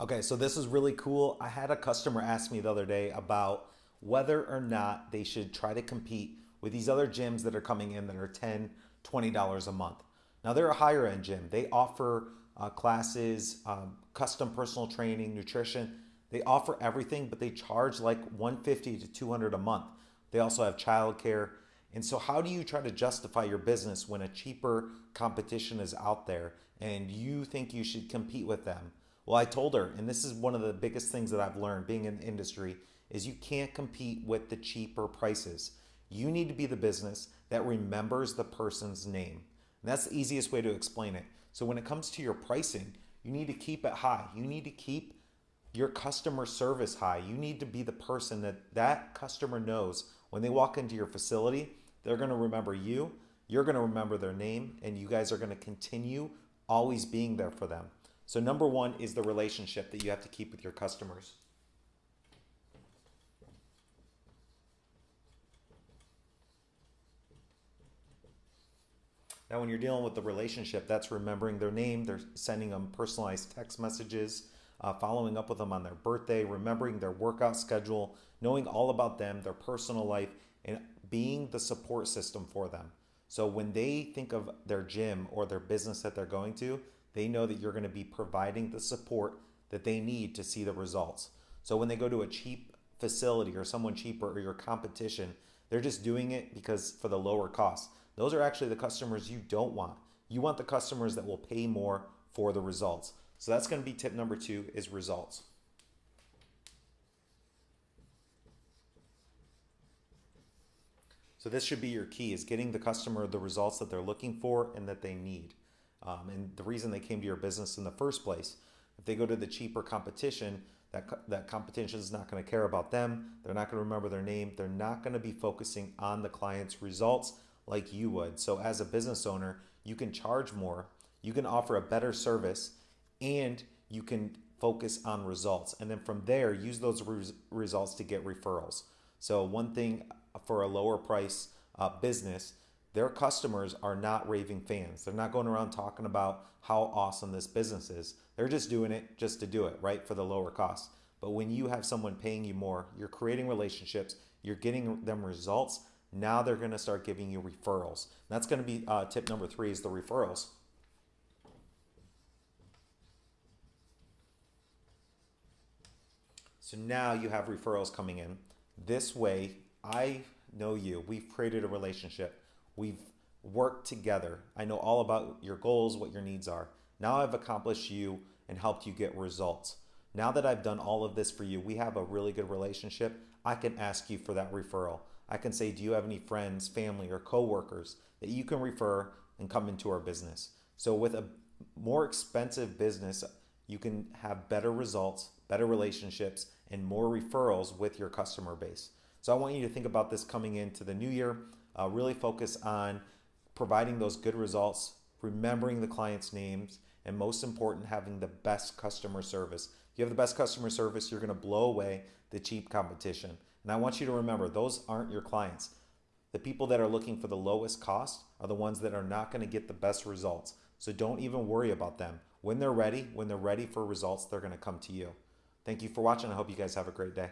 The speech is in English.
Okay, so this is really cool. I had a customer ask me the other day about whether or not they should try to compete with these other gyms that are coming in that are $10, $20 a month. Now they're a higher end gym. They offer uh, classes, um, custom personal training, nutrition. They offer everything, but they charge like 150 to 200 a month. They also have childcare. And so how do you try to justify your business when a cheaper competition is out there and you think you should compete with them? Well, I told her, and this is one of the biggest things that I've learned being in the industry, is you can't compete with the cheaper prices. You need to be the business that remembers the person's name. And that's the easiest way to explain it. So when it comes to your pricing, you need to keep it high. You need to keep your customer service high. You need to be the person that that customer knows when they walk into your facility, they're going to remember you, you're going to remember their name, and you guys are going to continue always being there for them. So number one is the relationship that you have to keep with your customers. Now, when you're dealing with the relationship, that's remembering their name, they're sending them personalized text messages, uh, following up with them on their birthday, remembering their workout schedule, knowing all about them, their personal life, and being the support system for them. So when they think of their gym or their business that they're going to, they know that you're going to be providing the support that they need to see the results. So when they go to a cheap facility or someone cheaper or your competition, they're just doing it because for the lower cost. Those are actually the customers you don't want. You want the customers that will pay more for the results. So that's going to be tip number two is results. So this should be your key is getting the customer the results that they're looking for and that they need um, and the reason they came to your business in the first place. If they go to the cheaper competition, that, that competition is not going to care about them. They're not going to remember their name. They're not going to be focusing on the client's results like you would. So as a business owner, you can charge more, you can offer a better service, and you can focus on results. And then from there, use those res results to get referrals. So one thing for a lower price uh, business their customers are not raving fans. They're not going around talking about how awesome this business is. They're just doing it just to do it, right? For the lower cost. But when you have someone paying you more, you're creating relationships, you're getting them results. Now they're going to start giving you referrals. That's going to be uh, tip number three is the referrals. So now you have referrals coming in. This way, I know you. We've created a relationship. We've worked together. I know all about your goals, what your needs are. Now I've accomplished you and helped you get results. Now that I've done all of this for you, we have a really good relationship. I can ask you for that referral. I can say, do you have any friends, family, or coworkers that you can refer and come into our business? So with a more expensive business, you can have better results, better relationships, and more referrals with your customer base. So I want you to think about this coming into the new year. Uh, really focus on providing those good results, remembering the client's names, and most important, having the best customer service. If you have the best customer service, you're going to blow away the cheap competition. And I want you to remember, those aren't your clients. The people that are looking for the lowest cost are the ones that are not going to get the best results. So don't even worry about them. When they're ready, when they're ready for results, they're going to come to you. Thank you for watching. I hope you guys have a great day.